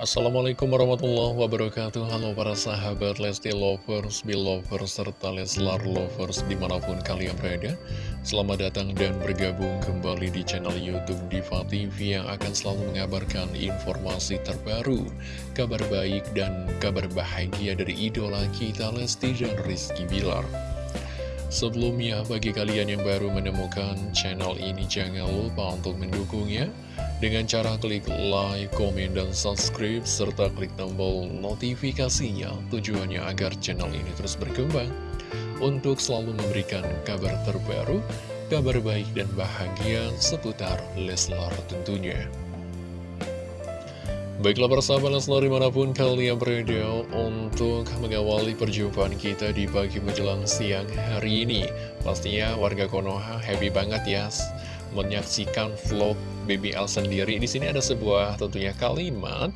Assalamualaikum warahmatullahi wabarakatuh. Halo para sahabat Lesti Lovers, Belovers, serta Leslar Lovers di mana pun kalian berada. Selamat datang dan bergabung kembali di channel Youtube Diva TV Yang akan selalu mengabarkan informasi terbaru Kabar baik dan kabar bahagia dari idola kita Lesti dan Rizky Bilar Sebelumnya, bagi kalian yang baru menemukan channel ini, jangan lupa untuk mendukungnya dengan cara klik like, komen, dan subscribe, serta klik tombol notifikasinya. Tujuannya agar channel ini terus berkembang untuk selalu memberikan kabar terbaru, kabar baik dan bahagia seputar Leslar tentunya. Baiklah persahabat Leslar di mana pun kalian berada untuk mengawali perjumpaan kita di pagi menjelang siang hari ini. Pastinya warga Konoha happy banget ya menyaksikan vlog BBL sendiri. Di sini ada sebuah tentunya kalimat.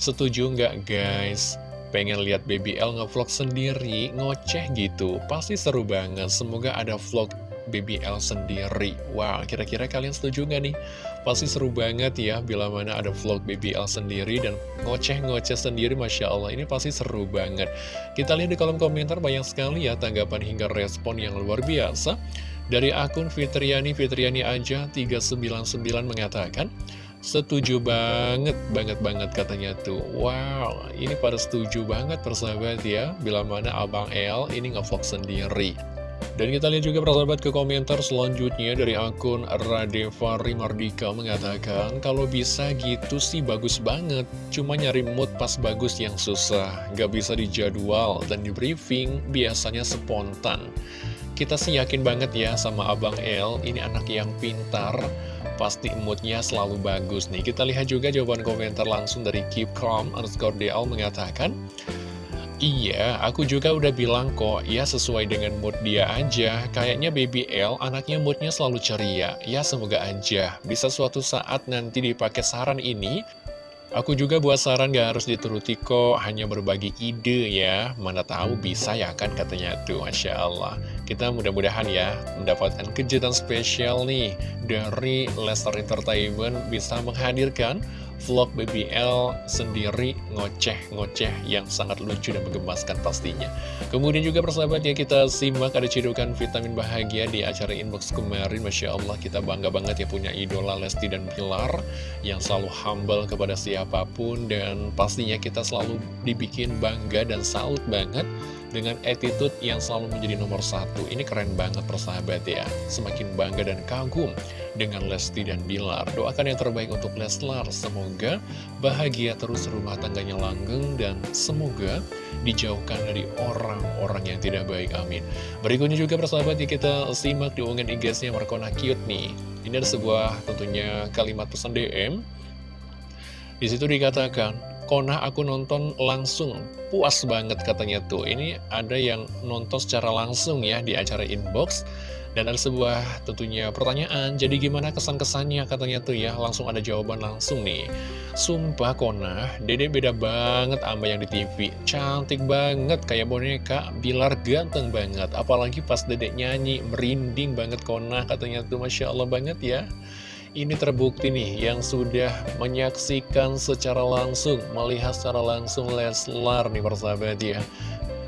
Setuju nggak guys? Pengen lihat BBL ngevlog sendiri, ngoceh gitu. Pasti seru banget, semoga ada vlog BBL sendiri. Wow, kira-kira kalian setuju nggak nih? Pasti seru banget ya bila mana ada vlog BBL sendiri dan ngoceh-ngoceh sendiri Masya Allah. Ini pasti seru banget. Kita lihat di kolom komentar banyak sekali ya tanggapan hingga respon yang luar biasa. Dari akun Fitriani Fitriani aja 399 mengatakan Setuju banget, banget banget katanya tuh. Wow, ini pada setuju banget persahabat ya. Bila mana Abang El ini ngevlog sendiri dan kita lihat juga persahabat ke komentar selanjutnya dari akun Radevari Mardika mengatakan Kalau bisa gitu sih bagus banget Cuma nyari mood pas bagus yang susah. Gak bisa dijadwal dan di briefing biasanya spontan. Kita sih yakin banget ya sama Abang El Ini anak yang pintar Pasti moodnya selalu bagus nih. Kita lihat juga jawaban komentar langsung dari Keep Calm underscore DL mengatakan Iya, aku juga udah bilang kok, ya sesuai dengan mood dia aja. Kayaknya Baby L anaknya moodnya selalu ceria. Ya semoga aja, bisa suatu saat nanti dipakai saran ini. Aku juga buat saran gak harus dituruti kok, hanya berbagi ide ya. Mana tahu bisa ya kan katanya tuh, Masya Allah. Kita mudah-mudahan ya mendapatkan kejutan spesial nih dari Lester Entertainment bisa menghadirkan vlog BBL sendiri ngoceh-ngoceh yang sangat lucu dan menggemaskan pastinya. Kemudian juga persahabat ya kita simak ada cidukan vitamin bahagia di acara inbox kemarin. Masya Allah kita bangga banget ya punya idola Lesti dan Pilar yang selalu humble kepada siapa pun dan pastinya kita selalu dibikin bangga dan salut banget dengan attitude yang selalu menjadi nomor satu. Ini keren banget persahabat ya. Semakin bangga dan kagum dengan Lesti dan Bilar. Doakan yang terbaik untuk Leslar. Semoga bahagia terus rumah tangganya langgeng dan semoga dijauhkan dari orang-orang yang tidak baik. Amin. Berikutnya juga persahabat ya kita simak di unggahan IG-nya Markona Cute nih. Ini ada sebuah tentunya kalimat pesan DM. Di situ dikatakan, Kona aku nonton langsung, puas banget katanya tuh. Ini ada yang nonton secara langsung ya di acara inbox. Dan ada sebuah tentunya pertanyaan, jadi gimana kesan-kesannya katanya tuh ya, langsung ada jawaban langsung nih. Sumpah Kona, dede beda banget sama yang di TV. Cantik banget, kayak boneka, bilar ganteng banget. Apalagi pas dedek nyanyi, merinding banget Kona katanya tuh, Masya Allah banget ya ini terbukti nih yang sudah menyaksikan secara langsung, melihat secara langsung Leslar nih persahabat ya.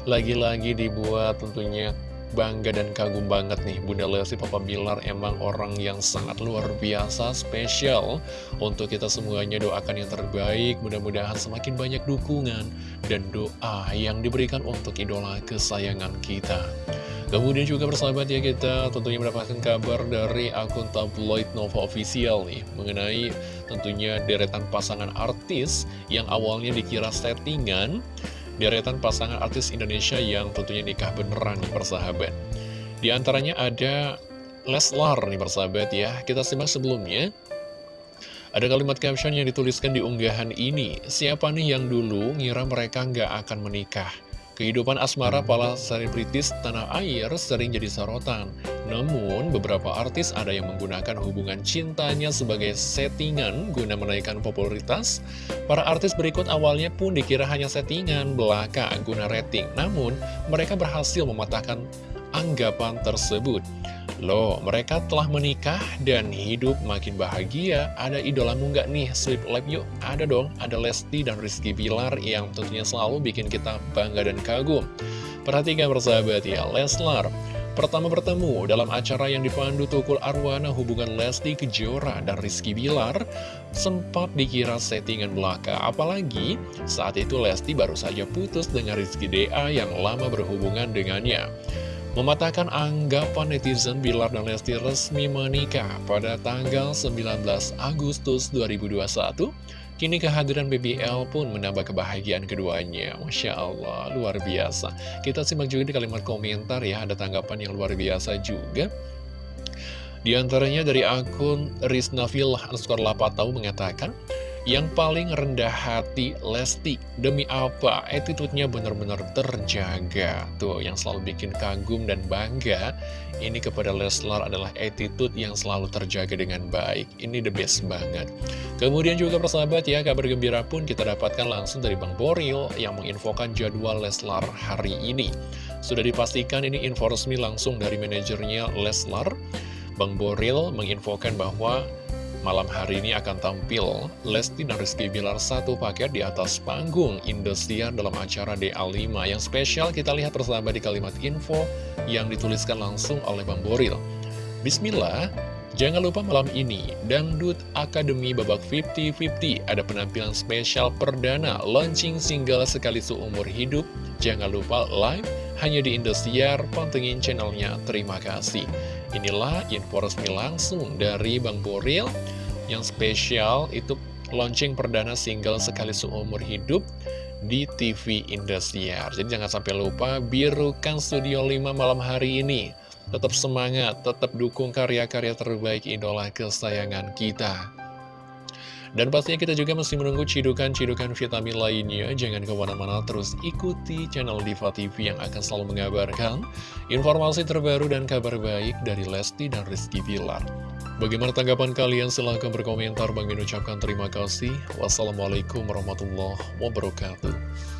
Lagi-lagi dibuat tentunya bangga dan kagum banget nih Bunda Lesti Papa Bilar emang orang yang sangat luar biasa spesial untuk kita semuanya doakan yang terbaik mudah-mudahan semakin banyak dukungan dan doa yang diberikan untuk idola kesayangan kita Kemudian juga persahabat ya kita tentunya mendapatkan kabar dari akun tabloid Nova Official nih Mengenai tentunya deretan pasangan artis yang awalnya dikira settingan Deretan pasangan artis Indonesia yang tentunya nikah beneran nih persahabat. Di antaranya ada Leslar nih persahabat ya. Kita simak sebelumnya. Ada kalimat caption yang dituliskan di unggahan ini Siapa nih yang dulu ngira mereka nggak akan menikah Kehidupan asmara para selebritis tanah air sering jadi sorotan. Namun, beberapa artis ada yang menggunakan hubungan cintanya sebagai settingan guna menaikkan popularitas. Para artis berikut awalnya pun dikira hanya settingan belaka guna rating. Namun, mereka berhasil mematahkan anggapan tersebut. Loh, mereka telah menikah dan hidup makin bahagia. Ada idolamu nggak nih? Sleep Live yuk. Ada dong, ada Lesti dan Rizky Bilar yang tentunya selalu bikin kita bangga dan kagum. Perhatikan bersahabat ya, Leslar. Pertama bertemu dalam acara yang dipandu Tukul Arwana hubungan Lesti Kejora dan Rizky Bilar sempat dikira settingan belaka. Apalagi saat itu Lesti baru saja putus dengan Rizky DA yang lama berhubungan dengannya. Mematahkan anggapan netizen Bilar dan Lesti resmi menikah pada tanggal 19 Agustus 2021 Kini kehadiran BBL pun menambah kebahagiaan keduanya. Masya Allah, luar biasa. Kita simak juga di kalimat komentar ya Ada tanggapan yang luar biasa juga. Di antaranya dari akun Riznafil underscore Lapatau mengatakan yang paling rendah hati Lesti. Demi apa? Attitude-nya benar-benar terjaga. Tuh, yang selalu bikin kagum dan bangga Ini kepada Leslar adalah attitude yang selalu terjaga dengan baik. Ini the best banget. Kemudian juga persahabat ya, kabar gembira pun kita dapatkan langsung dari Bang Boril Yang menginfokan jadwal Leslar hari ini. Sudah dipastikan ini info resmi langsung dari manajernya Leslar. Bang Boril menginfokan bahwa Malam hari ini akan tampil Lesti dan Rizky Bilar satu paket di atas panggung Indosiar dalam acara DA5 Yang spesial kita lihat bersama di kalimat info yang dituliskan langsung oleh Bang Boril. Bismillah, jangan lupa malam ini Dangdut Akademi babak 50-50 Ada penampilan spesial perdana launching single sekali seumur hidup. Jangan lupa live hanya di Indosiar, pantengin channelnya. Terima kasih. Inilah info resmi langsung dari Bang Boril yang spesial itu launching perdana single sekali seumur hidup di TV Indosiar. Jadi jangan sampai lupa birukan Studio 5 malam hari ini. Tetap semangat, tetap dukung karya-karya terbaik idola kesayangan kita. Dan pastinya kita juga masih menunggu cidukan-cidukan vitamin lainnya. Jangan ke mana-mana terus ikuti channel Diva TV yang akan selalu mengabarkan informasi terbaru dan kabar baik dari Lesti dan Rizky Villar. Bagaimana tanggapan kalian? Silahkan berkomentar. Bang Min ucapkan terima kasih. Wassalamualaikum warahmatullahi wabarakatuh.